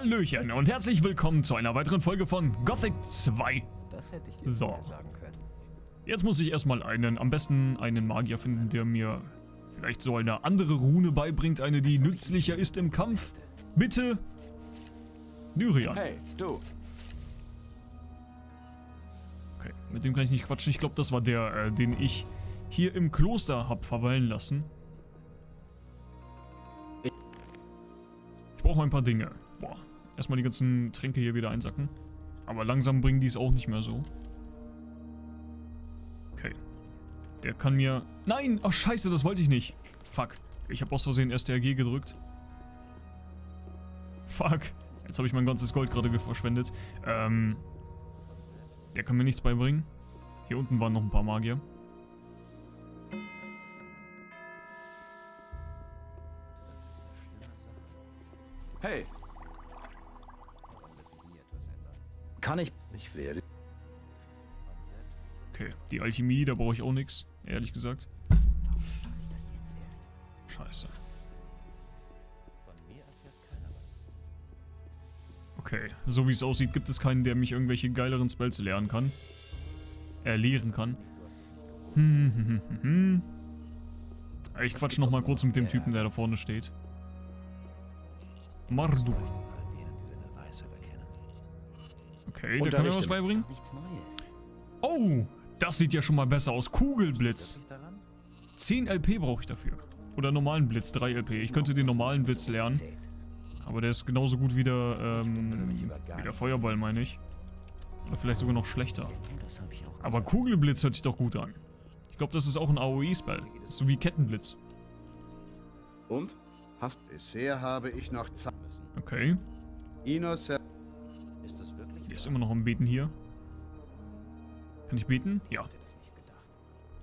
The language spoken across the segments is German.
Hallöchen und herzlich willkommen zu einer weiteren Folge von Gothic 2. Das hätte ich dir So. sagen können. Jetzt muss ich erstmal einen, am besten einen Magier finden, der mir vielleicht so eine andere Rune beibringt, eine, die nützlicher ist im Kampf. Bitte, Nyrian. Hey, du. Okay, mit dem kann ich nicht quatschen. Ich glaube, das war der, äh, den ich hier im Kloster hab verweilen lassen. Ich brauche ein paar Dinge. Boah, erstmal die ganzen Tränke hier wieder einsacken. Aber langsam bringen die es auch nicht mehr so. Okay. Der kann mir... Nein! Ach scheiße, das wollte ich nicht. Fuck. Ich habe aus Versehen STRG gedrückt. Fuck. Jetzt habe ich mein ganzes Gold gerade verschwendet. Ähm... Der kann mir nichts beibringen. Hier unten waren noch ein paar Magier. Kann ich... ich werde. Okay, die Alchemie, da brauche ich auch nichts, ehrlich gesagt. Scheiße. Okay, so wie es aussieht, gibt es keinen, der mich irgendwelche geileren Spells lernen kann. Äh, lehren kann. Hm, hm, hm, hm, hm. Ich quatsch nochmal kurz mit dem Typen, der da vorne steht. Marduk. Okay, der kann mir was beibringen. Oh, das sieht ja schon mal besser aus. Kugelblitz. Wirklich daran? 10 LP brauche ich dafür. Oder normalen Blitz, 3 LP. Ich könnte den normalen Blitz lernen. Aber der ist genauso gut wie der, ähm, wie der Feuerball, meine ich. Oder vielleicht sogar noch schlechter. Aber. Kugelblitz hört sich doch gut an. Ich glaube, das ist auch ein AOE-Spell. So wie Kettenblitz. Und? Hast Bisher habe ich noch Zeit. Okay. Inos Ist immer noch am Beten hier. Kann ich beten? Ja.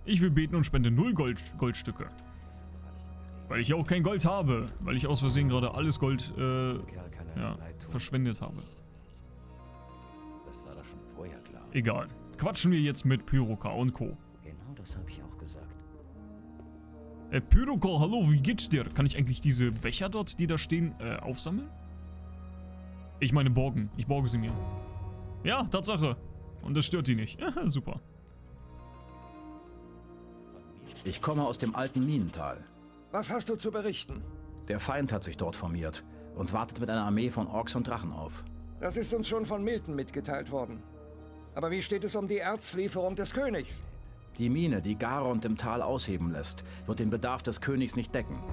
Ich will beten und spende 0 Gold, Goldstücke. Weil ich ja auch kein Gold habe. Weil ich aus Versehen gerade alles Gold, äh, ja, verschwendet habe. Egal. Quatschen wir jetzt mit Pyroka und Co. Genau das habe ich auch gesagt. Äh, Pyroka, hallo, wie geht's dir? Kann ich eigentlich diese Becher dort, die da stehen, äh, aufsammeln? Ich meine borgen. Ich borge sie mir. Ja, Tatsache. Und das stört die nicht. Super. Ich komme aus dem alten Minental. Was hast du zu berichten? Der Feind hat sich dort formiert und wartet mit einer Armee von Orks und Drachen auf. Das ist uns schon von Milton mitgeteilt worden. Aber wie steht es um die Erzlieferung des Königs? Die Mine, die Garond im Tal ausheben lässt, wird den Bedarf des Königs nicht decken.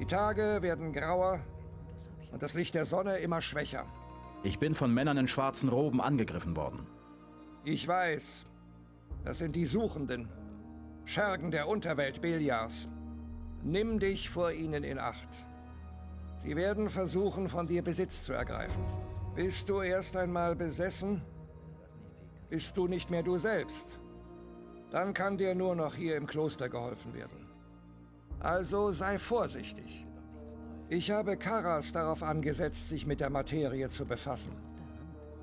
Die Tage werden grauer und das Licht der Sonne immer schwächer. Ich bin von Männern in schwarzen Roben angegriffen worden. Ich weiß, das sind die Suchenden, Schergen der Unterwelt Beliars. Nimm dich vor ihnen in Acht. Sie werden versuchen, von dir Besitz zu ergreifen. Bist du erst einmal besessen, bist du nicht mehr du selbst. Dann kann dir nur noch hier im Kloster geholfen werden. Also sei vorsichtig. Ich habe Karas darauf angesetzt, sich mit der Materie zu befassen.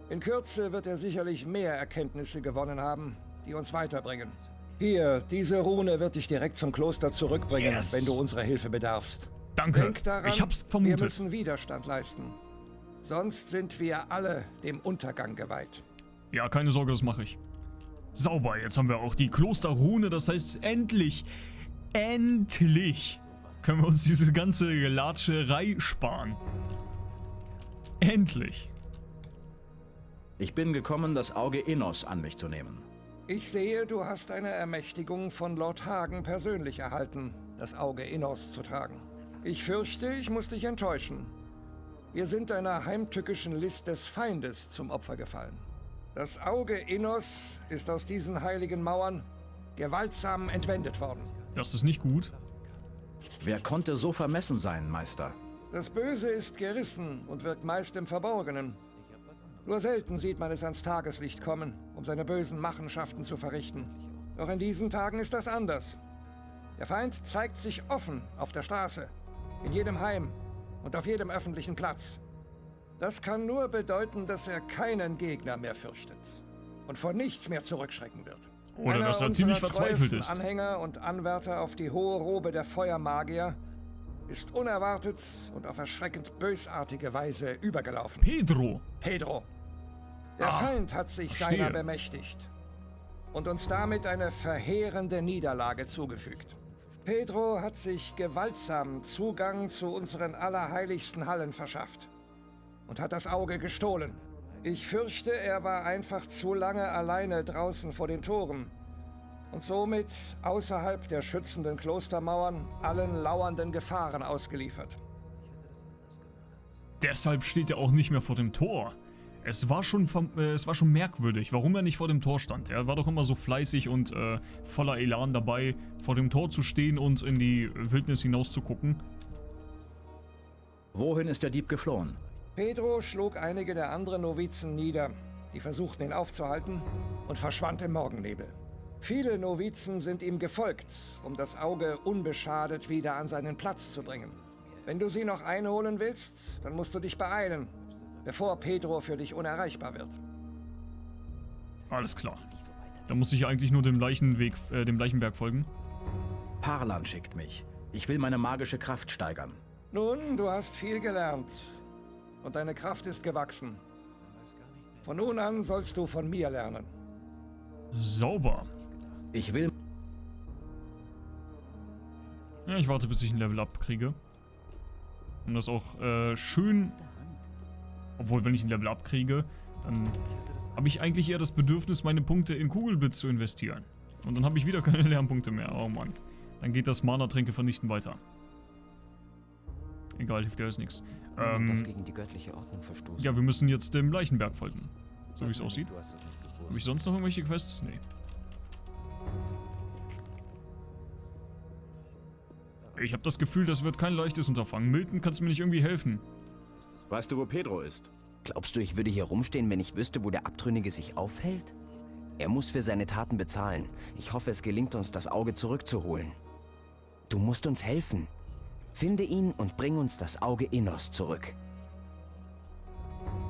In Kürze wird er sicherlich mehr Erkenntnisse gewonnen haben, die uns weiterbringen. Hier, diese Rune wird dich direkt zum Kloster zurückbringen, Yes. wenn du unserer Hilfe bedarfst. Danke. Denk daran, ich hab's wir vermutet. müssen Widerstand leisten. Sonst sind wir alle dem Untergang geweiht. Ja, keine Sorge, das mache ich. Sauber, jetzt haben wir auch die Klosterrune, das heißt endlich, endlich können wir uns diese ganze Gelatscherei sparen. Endlich. Ich bin gekommen, das Auge Innos an mich zu nehmen. Ich sehe, du hast eine Ermächtigung von Lord Hagen persönlich erhalten, das Auge Innos zu tragen. Ich fürchte, ich muss dich enttäuschen. Wir sind einer heimtückischen List des Feindes zum Opfer gefallen. Das Auge Innos ist aus diesen heiligen Mauern gewaltsam entwendet worden. Das ist nicht gut. Wer konnte so vermessen sein, Meister? Das Böse ist gerissen und wirkt meist im Verborgenen. Nur selten sieht man es ans Tageslicht kommen, um seine bösen Machenschaften zu verrichten. Doch in diesen Tagen ist das anders. Der Feind zeigt sich offen auf der Straße, in jedem Heim und auf jedem öffentlichen Platz. Das kann nur bedeuten, dass er keinen Gegner mehr fürchtet und vor nichts mehr zurückschrecken wird. Oder Einer dass er ziemlich verzweifelt ist. Anhänger und Anwärter auf die hohe Robe der Feuermagier ist unerwartet und auf erschreckend bösartige Weise übergelaufen. Pedro. Pedro. Der Ah, Feind hat sich verstehe. seiner bemächtigt und uns damit eine verheerende Niederlage zugefügt. Pedro hat sich gewaltsam Zugang zu unseren allerheiligsten Hallen verschafft und hat das Auge gestohlen. Ich fürchte, er war einfach zu lange alleine draußen vor den Toren und somit außerhalb der schützenden Klostermauern allen lauernden Gefahren ausgeliefert. Deshalb steht er auch nicht mehr vor dem Tor. Es war schon, äh, es war schon merkwürdig, warum er nicht vor dem Tor stand. Er war doch immer so fleißig und äh, voller Elan dabei, vor dem Tor zu stehen und in die Wildnis hinaus zu gucken. Wohin ist der Dieb geflohen? Pedro schlug einige der anderen Novizen nieder, die versuchten ihn aufzuhalten, und verschwand im Morgennebel. Viele Novizen sind ihm gefolgt, um das Auge unbeschadet wieder an seinen Platz zu bringen. Wenn du sie noch einholen willst, dann musst du dich beeilen, bevor Pedro für dich unerreichbar wird. Alles klar. Da muss ich eigentlich nur dem Leichenweg, äh, dem Leichenberg folgen. Parlan schickt mich. Ich will meine magische Kraft steigern. Nun, du hast viel gelernt und deine Kraft ist gewachsen. Von nun an sollst du von mir lernen. Sauber. Ich will Ja, ich warte, bis ich ein Level Up kriege. Um das auch äh, schön... Obwohl, wenn ich ein Level Up kriege, dann habe ich eigentlich eher das Bedürfnis, meine Punkte in Kugelblitz zu investieren. Und dann habe ich wieder keine Lernpunkte mehr. Oh Mann. Dann geht das Mana-Tränke vernichten weiter. Egal, hilft ja alles nichts. Darf Ähm, gegen die göttliche Ordnung verstoßen. ja, wir müssen jetzt dem Leichenberg folgen. So wie es aussieht. Habe ich sonst noch irgendwelche Quests? Nee. Ich habe das Gefühl, das wird kein leichtes Unterfangen. Milton, kannst du mir nicht irgendwie helfen? Weißt du, wo Pedro ist? Glaubst du, ich würde hier rumstehen, wenn ich wüsste, wo der Abtrünnige sich aufhält? Er muss für seine Taten bezahlen. Ich hoffe, es gelingt uns, das Auge zurückzuholen. Du musst uns helfen. Finde ihn und bring uns das Auge Innos zurück.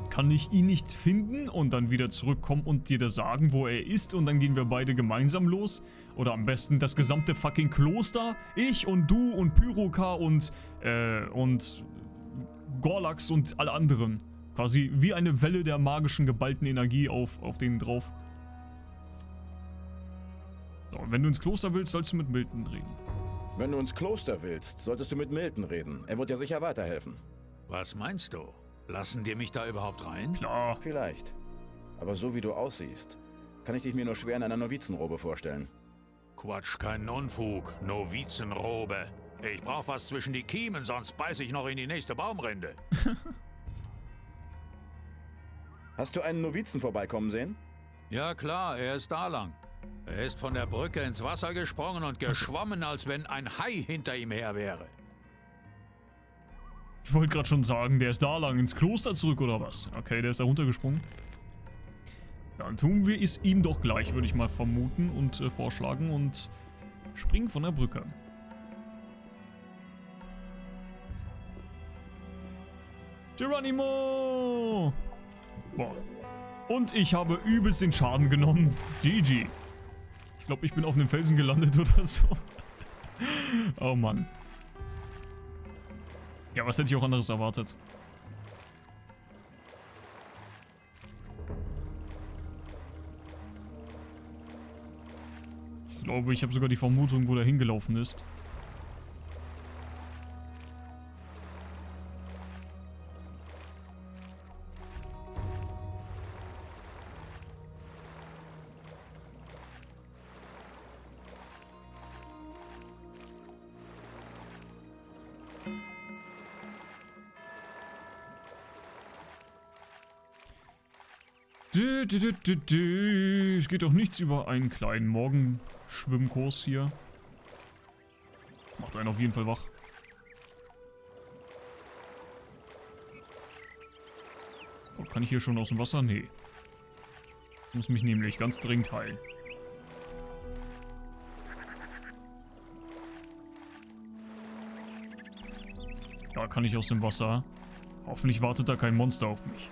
Kann ich ihn nicht finden und dann wieder zurückkommen und dir das sagen, wo er ist und dann gehen wir beide gemeinsam los? Oder am besten das gesamte fucking Kloster? Ich und du und Pyroka und, äh, und Gorlax und alle anderen. Quasi wie eine Welle der magischen geballten Energie auf, auf denen drauf. So, wenn du ins Kloster willst, sollst du mit Milton reden. Wenn du ins Kloster willst, solltest du mit Milton reden. Er wird dir sicher weiterhelfen. Was meinst du? Lassen die mich da überhaupt rein? Klar. Vielleicht. Aber so wie du aussiehst, kann ich dich mir nur schwer in einer Novizenrobe vorstellen. Quatsch, kein Unfug. Novizenrobe. Ich brauch was zwischen die Kiemen, sonst beiß ich noch in die nächste Baumrinde. Hast du einen Novizen vorbeikommen sehen? Ja klar, er ist da lang. Er ist von der Brücke ins Wasser gesprungen und geschwommen, als wenn ein Hai hinter ihm her wäre. Ich wollte gerade schon sagen, der ist da lang ins Kloster zurück oder was? Okay, der ist da runtergesprungen. Dann tun wir es ihm doch gleich, würde ich mal vermuten und äh, vorschlagen und springen von der Brücke. Geronimo! Boah. Und ich habe übelst den Schaden genommen. GG. Ich glaube, ich bin auf einem Felsen gelandet oder so. oh Mann. Ja, was hätte ich auch anderes erwartet? Ich glaube, ich habe sogar die Vermutung, wo der hingelaufen ist. Es geht doch nichts über einen kleinen Morgenschwimmkurs hier. Macht einen auf jeden Fall wach. Oh, kann ich hier schon aus dem Wasser? Nee. Ich muss mich nämlich ganz dringend heilen. Da kann ich aus dem Wasser. Hoffentlich wartet da kein Monster auf mich.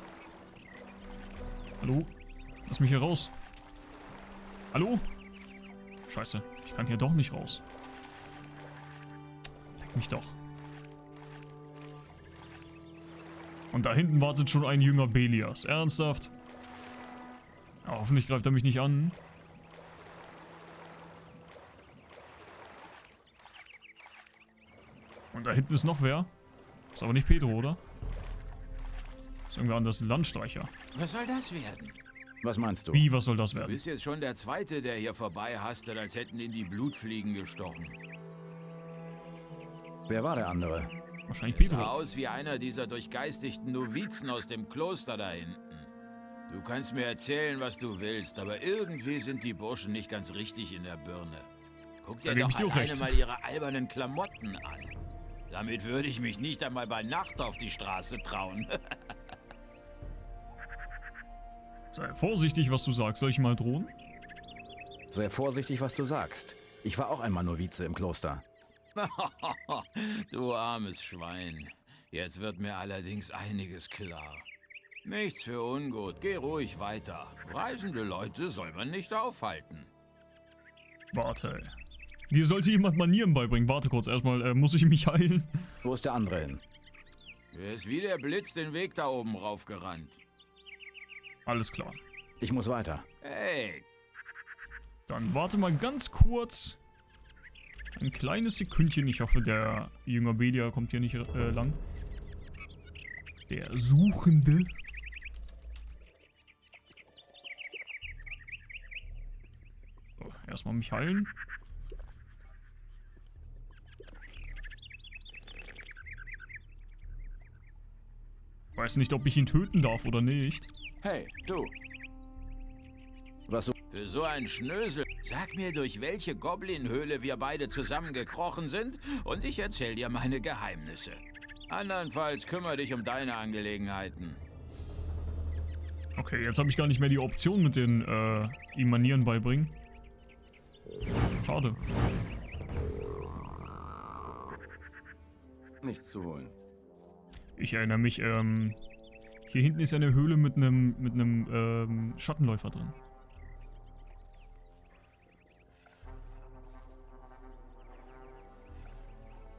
Hallo? Lass mich hier raus. Hallo? Scheiße, ich kann hier doch nicht raus. Leck mich doch. Und da hinten wartet schon ein jünger Belias. Ernsthaft? Ja, hoffentlich greift er mich nicht an. Und da hinten ist noch wer. Ist aber nicht Pedro, oder? Ist irgendwer anders ein Landstreicher. Was soll das werden? Was meinst du? Wie, was soll das Du werden? bist jetzt schon der Zweite, der hier vorbei hastet, als hätten ihn die Blutfliegen gestochen. Wer war der andere? Wahrscheinlich Sah Pedro. aus wie einer dieser durchgeistigten Novizen aus dem Kloster da hinten. Du kannst mir erzählen, was du willst, aber irgendwie sind die Burschen nicht ganz richtig in der Birne. Guck dir doch alleine recht. mal ihre albernen Klamotten an. Damit würde ich mich nicht einmal bei Nacht auf die Straße trauen. Sei vorsichtig, was du sagst. Soll ich mal drohen? Sei vorsichtig, was du sagst. Ich war auch einmal Novize im Kloster. du armes Schwein. Jetzt wird mir allerdings einiges klar. Nichts für ungut, geh ruhig weiter. Reisende Leute soll man nicht aufhalten. Warte. Dir sollte jemand Manieren beibringen. Warte kurz, erstmal äh, muss ich mich heilen. Wo ist der andere hin? Er ist wie der Blitz den Weg da oben raufgerannt. Alles klar. Ich muss weiter. Hey, Dann warte mal ganz kurz. Ein kleines Sekündchen. Ich hoffe, der Jünger Belia kommt hier nicht äh, lang. Der Suchende. So, erstmal mich heilen. Weiß nicht, ob ich ihn töten darf oder nicht. Hey, du. Was so? Für so ein Schnösel. Sag mir, durch welche Goblin-Höhle wir beide zusammengekrochen sind und ich erzähl dir meine Geheimnisse. Andernfalls kümmere dich um deine Angelegenheiten. Okay, jetzt habe ich gar nicht mehr die Option mit den äh, ihm Manieren beibringen. Schade. Nichts zu holen. Ich erinnere mich, ähm, hier hinten ist eine Höhle mit einem mit einem ähm, Schattenläufer drin.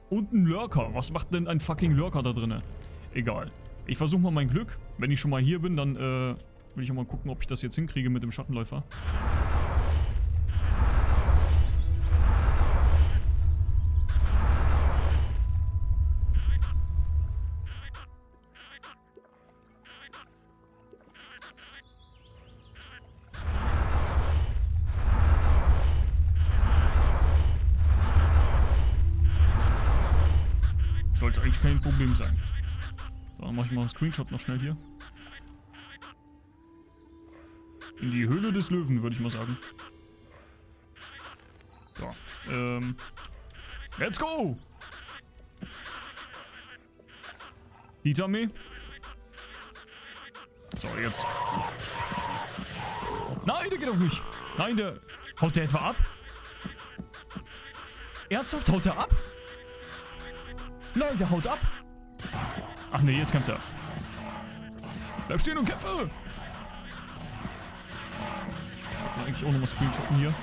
Und ein Lurker. Was macht denn ein fucking Lurker da drinne? Egal. Ich versuche mal mein Glück. Wenn ich schon mal hier bin, dann äh, will ich auch mal gucken, ob ich das jetzt hinkriege mit dem Schattenläufer. Sollte eigentlich kein Problem sein. So, dann mache ich mal einen Screenshot noch schnell hier. In die Höhle des Löwen, würde ich mal sagen. So, ähm. Let's go! Ditame. So, jetzt. Nein, der geht auf mich. Nein, der... Haut der etwa ab? Ernsthaft, haut der ab? Der haut ab. Ach nee, jetzt kämpft er. Bleib stehen und kämpfe! Ich will eigentlich auch nochmal screenshotten hier.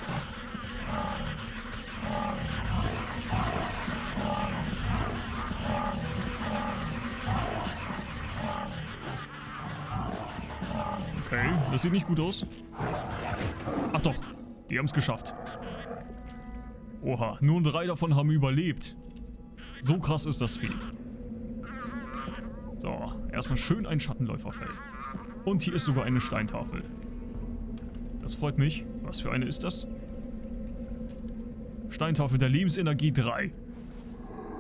Okay, das sieht nicht gut aus. Ach doch, die haben es geschafft. Oha, nur drei davon haben überlebt. So krass ist das Vieh. So, erstmal schön ein Schattenläuferfell. Und hier ist sogar eine Steintafel. Das freut mich. Was für eine ist das? Steintafel der Lebensenergie 3.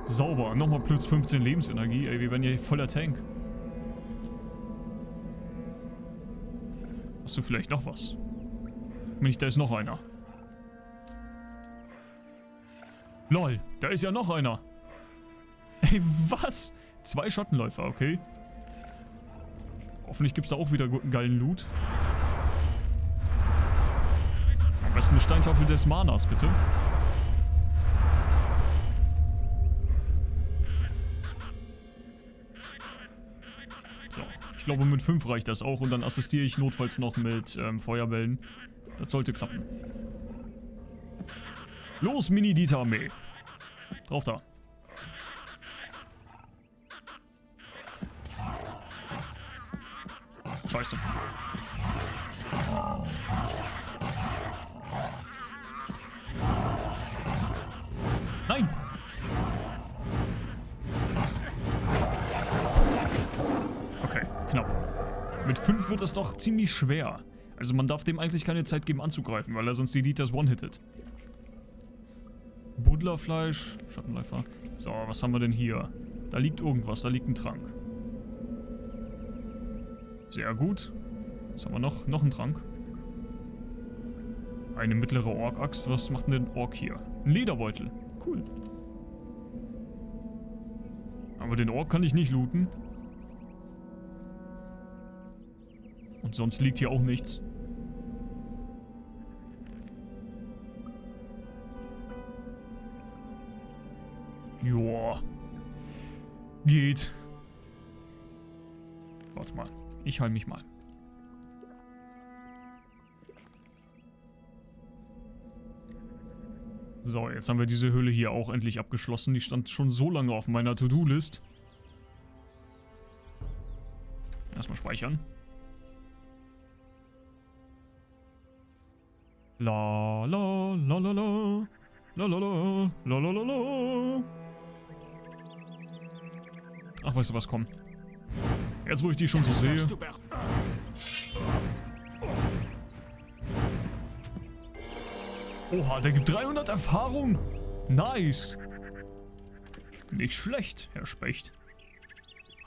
Sauber. Nochmal plus 15 Lebensenergie. Ey, wir werden hier voller Tank. Hast du vielleicht noch was? Nicht, da ist noch einer. Lol, da ist ja noch einer. Ey, was? Zwei Schattenläufer, okay. Hoffentlich gibt es da auch wieder guten geilen Loot. Am besten eine Steintafel des Manas, bitte. So, ich glaube mit 5 reicht das auch und dann assistiere ich notfalls noch mit ähm, Feuerbällen. Das sollte klappen. Los, Mini-Dita-Armee. Drauf da. Scheiße. Nein! Okay, knapp. Mit 5 wird das doch ziemlich schwer. Also man darf dem eigentlich keine Zeit geben anzugreifen, weil er sonst die Dieters one-hittet. Buddlerfleisch, Schattenläufer. So, was haben wir denn hier? Da liegt irgendwas, da liegt ein Trank. Sehr gut. Was haben wir noch? Noch ein Trank. Eine mittlere Ork-Axt. Was macht denn der Ork hier? Ein Lederbeutel. Cool. Aber den Ork kann ich nicht looten. Und sonst liegt hier auch nichts. Joa. Geht. Warte mal. Ich heil mich mal. So, jetzt haben wir diese Höhle hier auch endlich abgeschlossen. Die stand schon so lange auf meiner To-Do-List. Erstmal speichern. La la la la la. La la la la la la la. Ach, weißt du was, komm. Jetzt, wo ich die schon so sehe. Oha, der gibt 300 Erfahrung. Nice. Nicht schlecht, Herr Specht.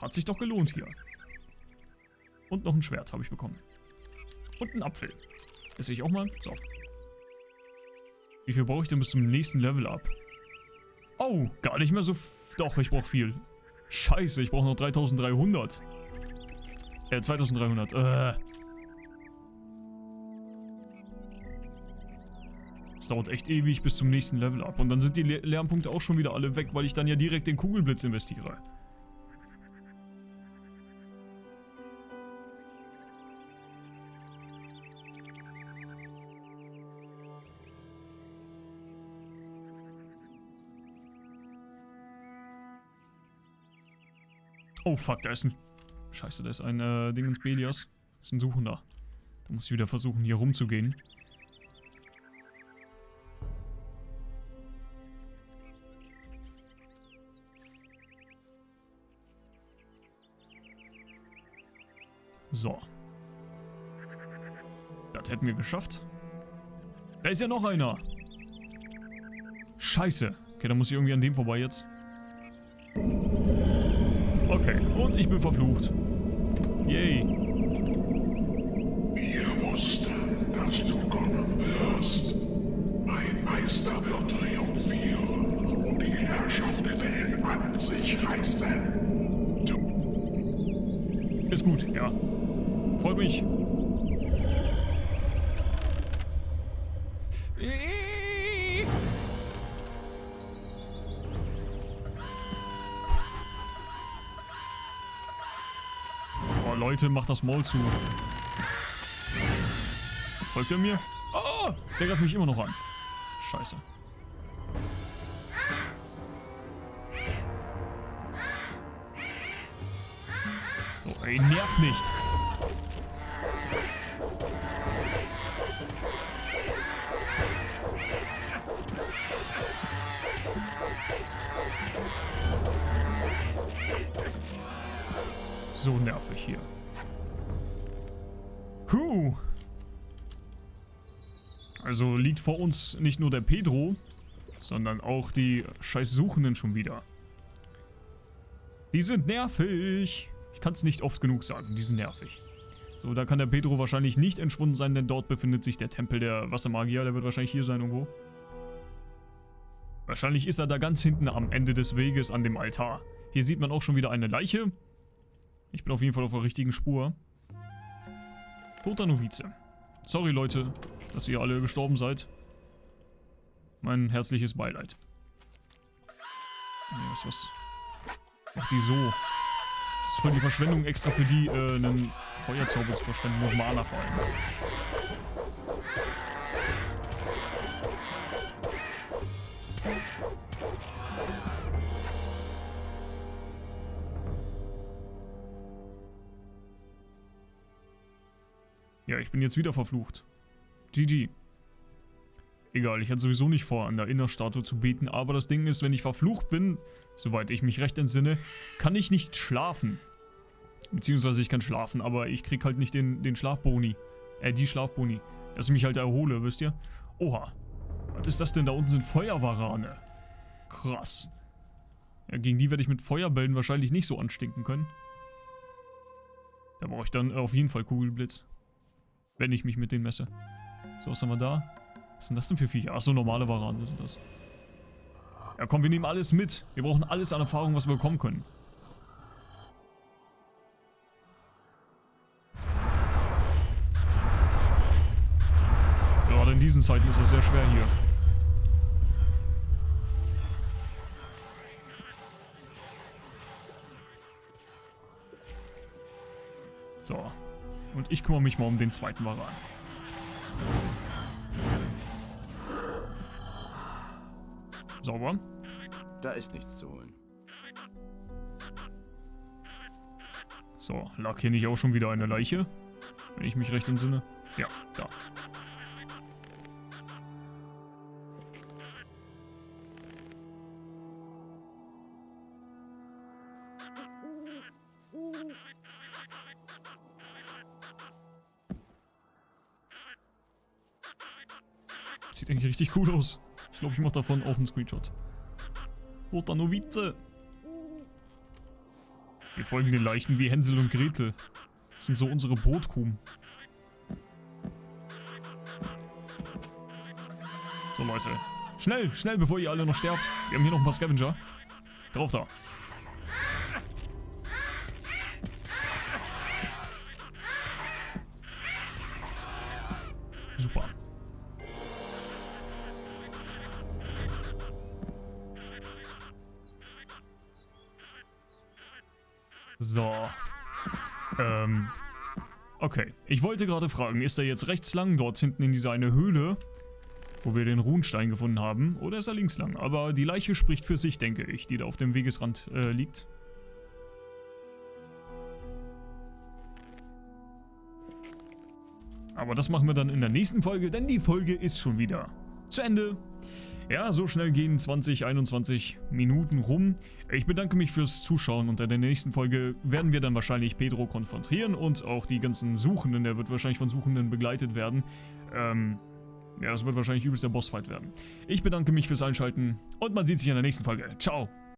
Hat sich doch gelohnt hier. Und noch ein Schwert habe ich bekommen. Und ein Apfel. Sehe ich auch mal. So. Wie viel brauche ich denn bis zum nächsten Level ab? Oh, gar nicht mehr so... Doch, ich brauche viel. Scheiße, ich brauche noch 3300. Äh, 2300. Äh. Das dauert echt ewig bis zum nächsten Level ab. Und dann sind die Le Lernpunkte auch schon wieder alle weg, weil ich dann ja direkt den Kugelblitz investiere. Oh fuck, da ist ein... Scheiße, da ist ein äh, Dingens Belias. Das ist ein Suchender. Da muss ich wieder versuchen, hier rumzugehen. So. Das hätten wir geschafft. Da ist ja noch einer. Scheiße. Okay, dann muss ich irgendwie an dem vorbei jetzt. Okay, und ich bin verflucht. Yay. Wir wussten, dass du kommen wirst. Mein Meister wird triumphieren und die Herrschaft der Welt an sich reißen. Du Ist gut, ja. Freut mich. Leute, macht das Maul zu. Folgt er mir? Oh, der greift mich immer noch an. Scheiße. So, ey, nervt nicht. So nervig hier. Also liegt vor uns nicht nur der Pedro, sondern auch die scheiß Suchenden schon wieder. Die sind nervig. Ich kann es nicht oft genug sagen, die sind nervig. So, da kann der Pedro wahrscheinlich nicht entschwunden sein, denn dort befindet sich der Tempel der Wassermagier. Der wird wahrscheinlich hier sein irgendwo. Wahrscheinlich ist er da ganz hinten am Ende des Weges an dem Altar. Hier sieht man auch schon wieder eine Leiche. Ich bin auf jeden Fall auf der richtigen Spur. Toter Novize. Sorry Leute, dass ihr alle gestorben seid. Mein herzliches Beileid. Nee, was, was? Mach die so. Das ist voll die Verschwendung extra für die, äh, einen Feuerzauber zu verschwenden. Nur Mana vor allem. Ja, ich bin jetzt wieder verflucht. GG. Egal, ich hatte sowieso nicht vor, an der Innerstatue zu beten, aber das Ding ist, wenn ich verflucht bin, soweit ich mich recht entsinne, kann ich nicht schlafen. Beziehungsweise ich kann schlafen, aber ich krieg halt nicht den, den Schlafboni. Äh, die Schlafboni. Dass ich mich halt erhole, wisst ihr? Oha. Was ist das denn? Da unten sind Feuerwarane. Krass. Ja, gegen die werde ich mit Feuerbällen wahrscheinlich nicht so anstinken können. Da brauche ich dann auf jeden Fall Kugelblitz. Wenn ich mich mit denen messe. So, was haben wir da? Was sind das denn für Viecher? Achso, normale Warane sind das. Ja komm, wir nehmen alles mit. Wir brauchen alles an Erfahrung, was wir bekommen können. Gerade in diesen Zeiten ist das sehr schwer hier. Und ich kümmere mich mal um den zweiten Varan. Sauber. Da ist nichts zu holen. So, lag hier nicht auch schon wieder eine Leiche? Wenn ich mich recht entsinne. Ja, da. Sieht eigentlich richtig cool aus. Ich glaube, ich mache davon auch einen Screenshot. Roter Novize. Wir folgen den Leichen wie Hänsel und Gretel. Das sind so unsere Brotkuchen. So, Leute. Schnell, schnell, bevor ihr alle noch sterbt. Wir haben hier noch ein paar Scavenger. Drauf da. So. Ähm. Okay. Ich wollte gerade fragen, ist er jetzt rechts lang, dort hinten in dieser eine Höhle, wo wir den Runenstein gefunden haben, oder ist er links lang? Aber die Leiche spricht für sich, denke ich, die da auf dem Wegesrand äh, liegt. Aber das machen wir dann in der nächsten Folge, denn die Folge ist schon wieder zu Ende. Ja, so schnell gehen 20, 21 Minuten rum. Ich bedanke mich fürs Zuschauen und in der nächsten Folge werden wir dann wahrscheinlich Pedro konfrontieren und auch die ganzen Suchenden, der wird wahrscheinlich von Suchenden begleitet werden. Ähm, ja, das wird wahrscheinlich übelst der Bossfight werden. Ich bedanke mich fürs Einschalten und man sieht sich in der nächsten Folge. Ciao!